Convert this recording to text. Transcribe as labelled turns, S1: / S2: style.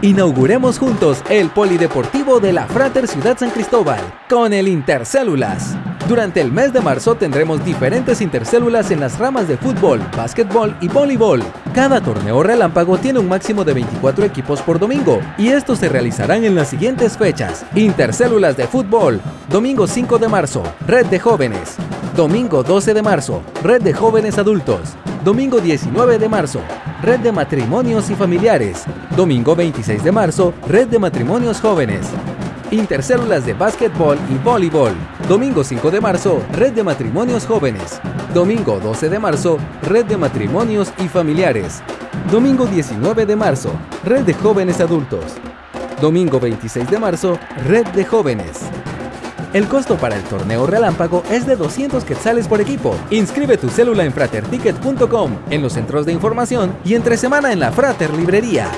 S1: Inauguremos juntos el Polideportivo de la Frater Ciudad San Cristóbal con el Intercélulas. Durante el mes de marzo tendremos diferentes intercélulas en las ramas de fútbol, básquetbol y voleibol. Cada torneo relámpago tiene un máximo de 24 equipos por domingo y estos se realizarán en las siguientes fechas. Intercélulas de fútbol, domingo 5 de marzo, Red de Jóvenes. Domingo 12 de marzo, Red de Jóvenes Adultos. Domingo 19 de marzo, Red de Matrimonios y Familiares. Domingo 26 de marzo, Red de Matrimonios Jóvenes. Intercélulas de básquetbol y voleibol. Domingo 5 de marzo, Red de Matrimonios Jóvenes. Domingo 12 de marzo, Red de Matrimonios y Familiares. Domingo 19 de marzo, Red de Jóvenes Adultos. Domingo 26 de marzo, Red de Jóvenes. El costo para el torneo relámpago es de 200 quetzales por equipo. Inscribe tu célula en fraterticket.com, en los centros de información y entre semana en la Frater Librería.